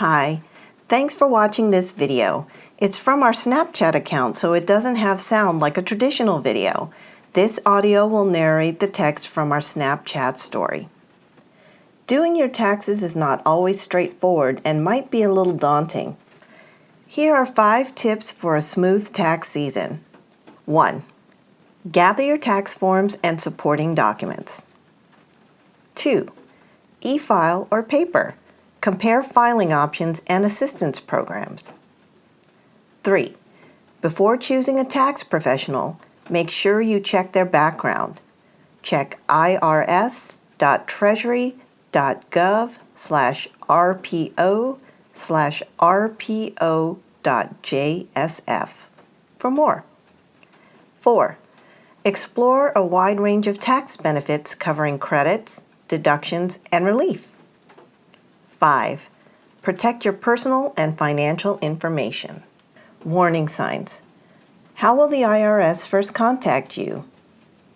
Hi, thanks for watching this video. It's from our Snapchat account so it doesn't have sound like a traditional video. This audio will narrate the text from our Snapchat story. Doing your taxes is not always straightforward and might be a little daunting. Here are five tips for a smooth tax season. 1. Gather your tax forms and supporting documents. 2. E-file or paper. Compare filing options and assistance programs. 3. Before choosing a tax professional, make sure you check their background. Check irs.treasury.gov slash rpo slash rpo.jsf for more. 4. Explore a wide range of tax benefits covering credits, deductions, and relief. 5. Protect your personal and financial information. Warning signs. How will the IRS first contact you?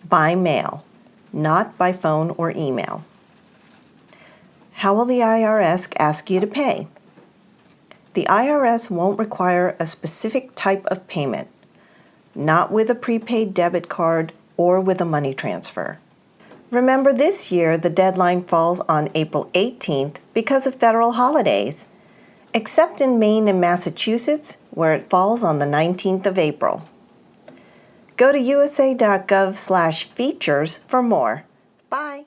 By mail, not by phone or email. How will the IRS ask you to pay? The IRS won't require a specific type of payment not with a prepaid debit card or with a money transfer. Remember this year the deadline falls on April 18th because of federal holidays, except in Maine and Massachusetts where it falls on the 19th of April. Go to usa.gov features for more. Bye.